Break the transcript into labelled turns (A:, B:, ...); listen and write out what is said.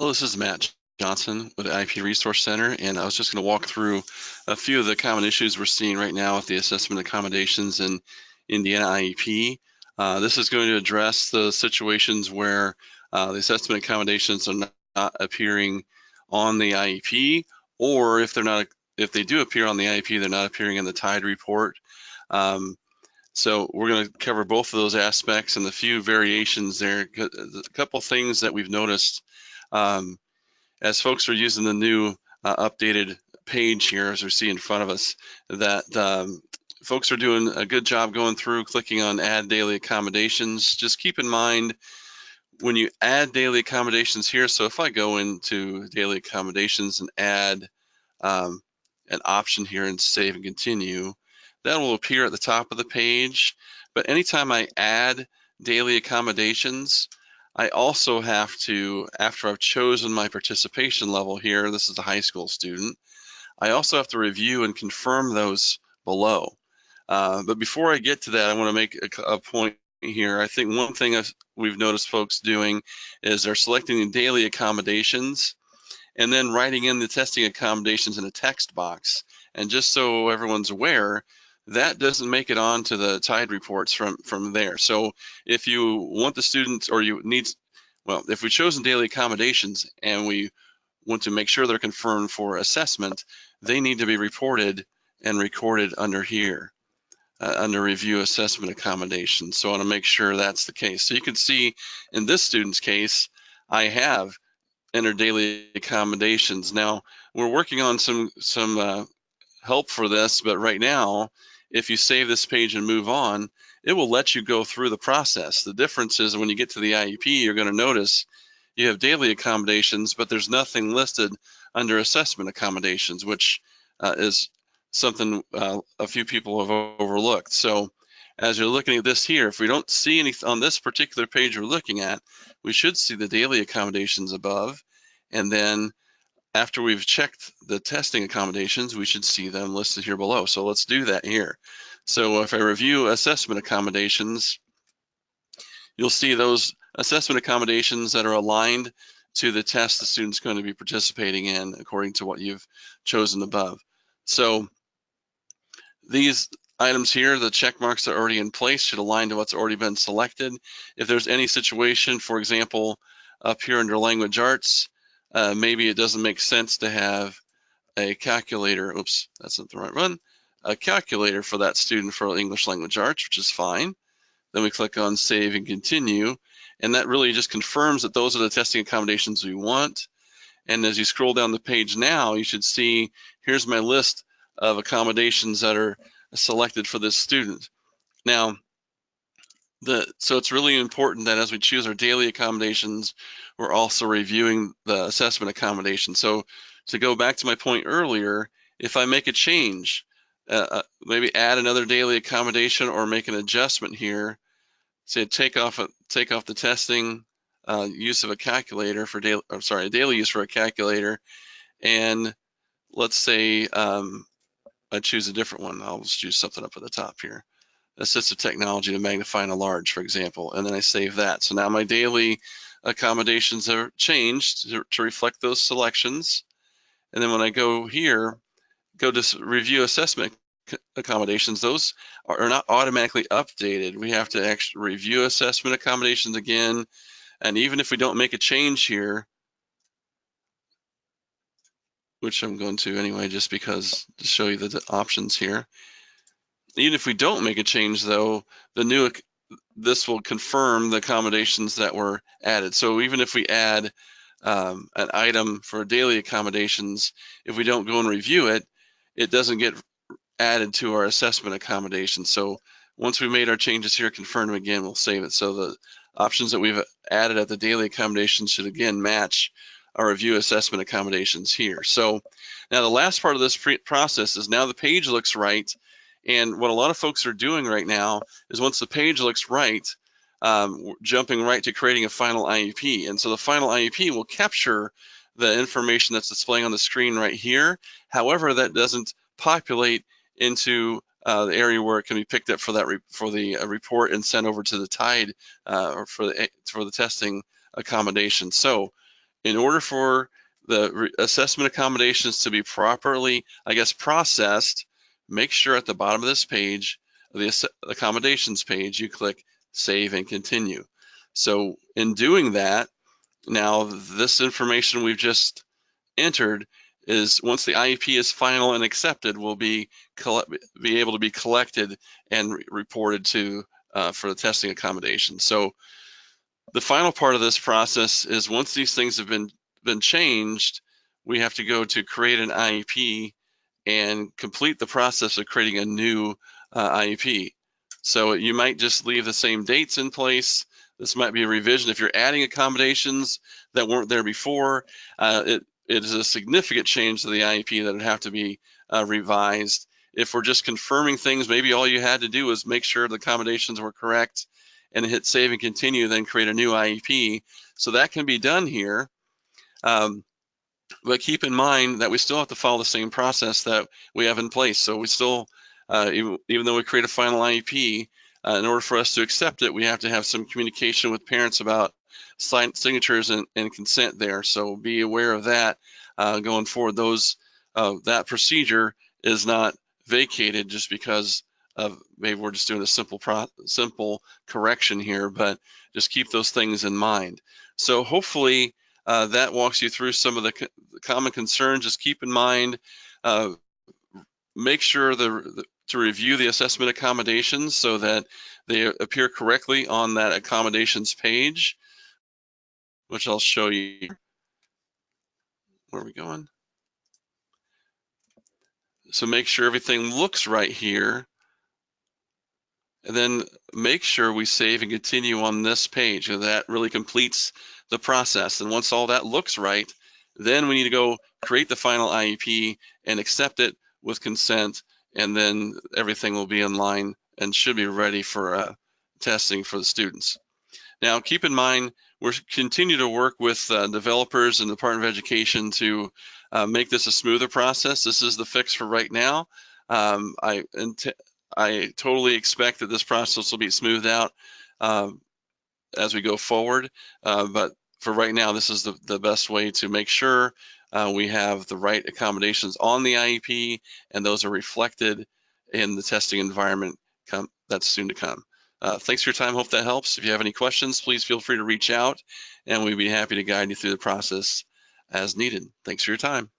A: Hello, this is Matt Johnson with IEP Resource Center, and I was just going to walk through a few of the common issues we're seeing right now with the assessment accommodations in Indiana IEP. Uh, this is going to address the situations where uh, the assessment accommodations are not, appearing on the IEP, or if they're not, if they do appear on the IEP, they're not appearing in the TIDE report. Um, so we're going to cover both of those aspects and the few variations there. A couple things that we've noticed um, as folks are using the new uh, updated page here, as we see in front of us, that um, folks are doing a good job going through, clicking on add daily accommodations. Just keep in mind when you add daily accommodations here, so if I go into daily accommodations and add um, an option here and save and continue, that will appear at the top of the page. But anytime I add daily accommodations, I also have to, after I've chosen my participation level here, this is a high school student, I also have to review and confirm those below. Uh, but before I get to that, I want to make a, a point here. I think one thing we've noticed folks doing is they're selecting the daily accommodations and then writing in the testing accommodations in a text box. And just so everyone's aware, that doesn't make it on to the TIDE reports from, from there. So if you want the students or you need, well, if we've chosen daily accommodations and we want to make sure they're confirmed for assessment, they need to be reported and recorded under here, uh, under review assessment accommodations. So I wanna make sure that's the case. So you can see in this student's case, I have entered daily accommodations. Now we're working on some, some uh, help for this, but right now, if you save this page and move on, it will let you go through the process. The difference is when you get to the IEP, you're going to notice you have daily accommodations, but there's nothing listed under assessment accommodations, which uh, is something uh, a few people have overlooked. So as you're looking at this here, if we don't see anything on this particular page we're looking at, we should see the daily accommodations above. And then after we've checked the testing accommodations, we should see them listed here below. So let's do that here. So if I review assessment accommodations, you'll see those assessment accommodations that are aligned to the test the student's going to be participating in according to what you've chosen above. So these items here, the check marks that are already in place should align to what's already been selected. If there's any situation, for example, up here under language arts, uh, maybe it doesn't make sense to have a calculator. Oops, that's not the right one. A calculator for that student for English language arts, which is fine. Then we click on save and continue. And that really just confirms that those are the testing accommodations we want. And as you scroll down the page now, you should see, here's my list of accommodations that are selected for this student. Now, the, so it's really important that as we choose our daily accommodations, we're also reviewing the assessment accommodation. So to go back to my point earlier, if I make a change, uh, uh, maybe add another daily accommodation or make an adjustment here, say take off a, take off the testing uh, use of a calculator for daily, I'm sorry, daily use for a calculator, and let's say um, I choose a different one. I'll just choose something up at the top here assistive technology to magnify and enlarge, for example, and then I save that. So now my daily accommodations are changed to, to reflect those selections. And then when I go here, go to review assessment accommodations, those are not automatically updated. We have to actually review assessment accommodations again. And even if we don't make a change here, which I'm going to anyway, just because to show you the options here, even if we don't make a change though, the new this will confirm the accommodations that were added. So even if we add um, an item for daily accommodations, if we don't go and review it, it doesn't get added to our assessment accommodation. So once we made our changes here, confirm them again, we'll save it. So the options that we've added at the daily accommodations should again match our review assessment accommodations here. So now the last part of this process is now the page looks right and what a lot of folks are doing right now is once the page looks right, um, jumping right to creating a final IEP. And so the final IEP will capture the information that's displaying on the screen right here. However, that doesn't populate into uh, the area where it can be picked up for that for the uh, report and sent over to the TIDE uh, or for the for the testing accommodation. So in order for the assessment accommodations to be properly, I guess, processed, make sure at the bottom of this page, the accommodations page, you click save and continue. So in doing that, now this information we've just entered is once the IEP is final and accepted, will be be able to be collected and re- reported to uh, for the testing accommodation. So the final part of this process is once these things have been been changed, we have to go to create an IEP and complete the process of creating a new uh, IEP. So you might just leave the same dates in place. This might be a revision. If you're adding accommodations that weren't there before, uh, it, it is a significant change to the IEP that would have to be uh, revised. If we're just confirming things, maybe all you had to do was make sure the accommodations were correct and hit save and continue, then create a new IEP. So that can be done here. Um, but keep in mind that we still have to follow the same process that we have in place. So we still, uh, even, even though we create a final IEP, uh, in order for us to accept it, we have to have some communication with parents about sign, signatures and, and consent there. So be aware of that uh, going forward. Those uh, that procedure is not vacated just because of maybe we're just doing a simple pro, simple correction here, but just keep those things in mind. So hopefully uh, that walks you through some of the, co common concerns. Just keep in mind, uh, make sure the, the, to review the assessment accommodations so that they appear correctly on that accommodations page, which I'll show you. Where are we going? So make sure everything looks right here. And then make sure we save and continue on this page. And That really completes the process. And once all that looks right, then we need to go create the final IEP and accept it with consent. And then everything will be in line and should be ready for uh, testing for the students. Now, keep in mind, we're continue to work with uh, developers and the Department of Education to uh, make this a smoother process. This is the fix for right now. Um, I I totally expect that this process will be smoothed out um, as we go forward. Uh, but for right now, this is the, the best way to make sure uh, we have the right accommodations on the IEP and those are reflected in the testing environment come, that's soon to come. Uh, thanks for your time. Hope that helps. If you have any questions, please feel free to reach out and we'd be happy to guide you through the process as needed. Thanks for your time.